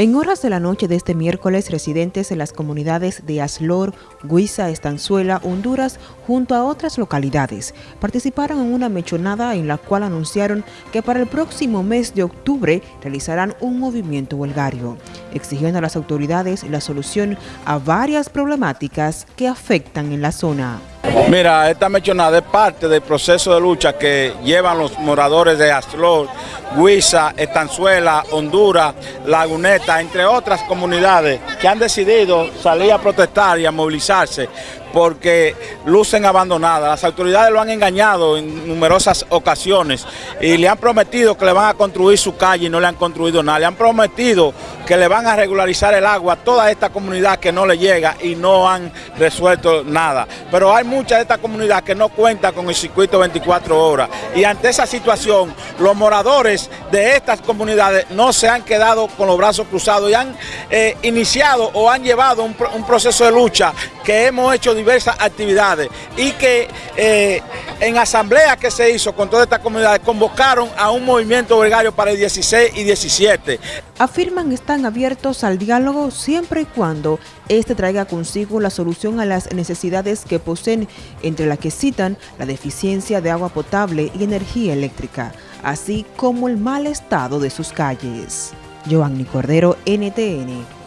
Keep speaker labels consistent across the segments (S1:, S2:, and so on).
S1: En horas de la noche de este miércoles, residentes en las comunidades de Aslor, Guisa, Estanzuela, Honduras, junto a otras localidades, participaron en una mechonada en la cual anunciaron que para el próximo mes de octubre realizarán un movimiento huelgario, exigiendo a las autoridades la solución a varias problemáticas que afectan en la zona.
S2: Mira, esta mechonada es parte del proceso de lucha que llevan los moradores de Aslor, Guisa, Estanzuela, Honduras, Laguneta, entre otras comunidades que han decidido salir a protestar y a movilizarse porque lucen abandonadas. Las autoridades lo han engañado en numerosas ocasiones y le han prometido que le van a construir su calle y no le han construido nada. Le han prometido que le van a regularizar el agua a toda esta comunidad que no le llega y no han resuelto nada. Pero hay mucha de esta comunidad que no cuenta con el circuito 24 horas y ante esa situación los moradores de estas comunidades no se han quedado con los brazos cruzados y han eh, iniciado o han llevado un, proceso de lucha que hemos hecho diversas actividades y que eh, en asamblea que se hizo con todas estas comunidades convocaron a un movimiento gregario para el 16 y 17.
S1: Afirman están abiertos al diálogo siempre y cuando este traiga consigo la solución a las necesidades que poseen, entre las que citan la deficiencia de agua potable y energía eléctrica, así como el mal estado de sus calles. Giovanni Cordero, NTN,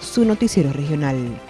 S1: su noticiero regional.